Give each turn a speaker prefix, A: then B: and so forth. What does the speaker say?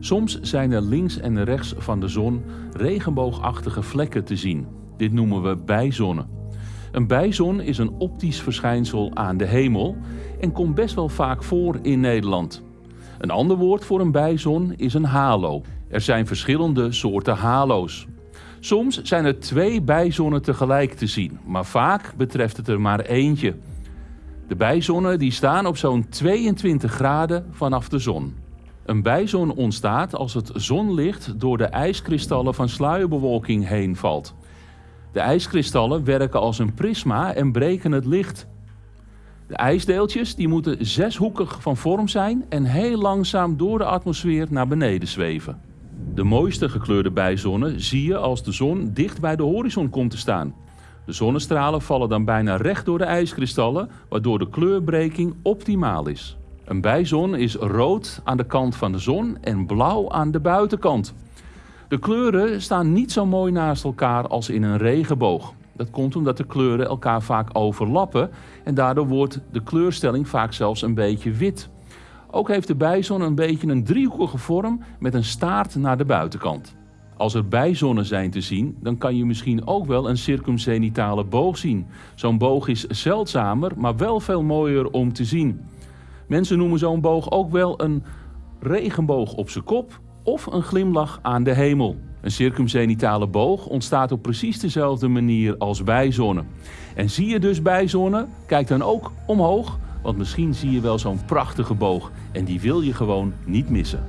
A: Soms zijn er links en rechts van de zon regenboogachtige vlekken te zien. Dit noemen we bijzonnen. Een bijzon is een optisch verschijnsel aan de hemel en komt best wel vaak voor in Nederland. Een ander woord voor een bijzon is een halo. Er zijn verschillende soorten halo's. Soms zijn er twee bijzonnen tegelijk te zien, maar vaak betreft het er maar eentje. De bijzonnen die staan op zo'n 22 graden vanaf de zon. Een bijzon ontstaat als het zonlicht door de ijskristallen van sluierbewolking heen valt. De ijskristallen werken als een prisma en breken het licht. De ijsdeeltjes die moeten zeshoekig van vorm zijn en heel langzaam door de atmosfeer naar beneden zweven. De mooiste gekleurde bijzonnen zie je als de zon dicht bij de horizon komt te staan. De zonnestralen vallen dan bijna recht door de ijskristallen, waardoor de kleurbreking optimaal is. Een bijzon is rood aan de kant van de zon en blauw aan de buitenkant. De kleuren staan niet zo mooi naast elkaar als in een regenboog. Dat komt omdat de kleuren elkaar vaak overlappen en daardoor wordt de kleurstelling vaak zelfs een beetje wit. Ook heeft de bijzon een beetje een driehoekige vorm met een staart naar de buitenkant. Als er bijzonnen zijn te zien, dan kan je misschien ook wel een circumzenitale boog zien. Zo'n boog is zeldzamer, maar wel veel mooier om te zien. Mensen noemen zo'n boog ook wel een regenboog op zijn kop of een glimlach aan de hemel. Een circumzenitale boog ontstaat op precies dezelfde manier als bijzonnen. En zie je dus bijzonnen, kijk dan ook omhoog, want misschien zie je wel zo'n prachtige boog en die wil je gewoon niet missen.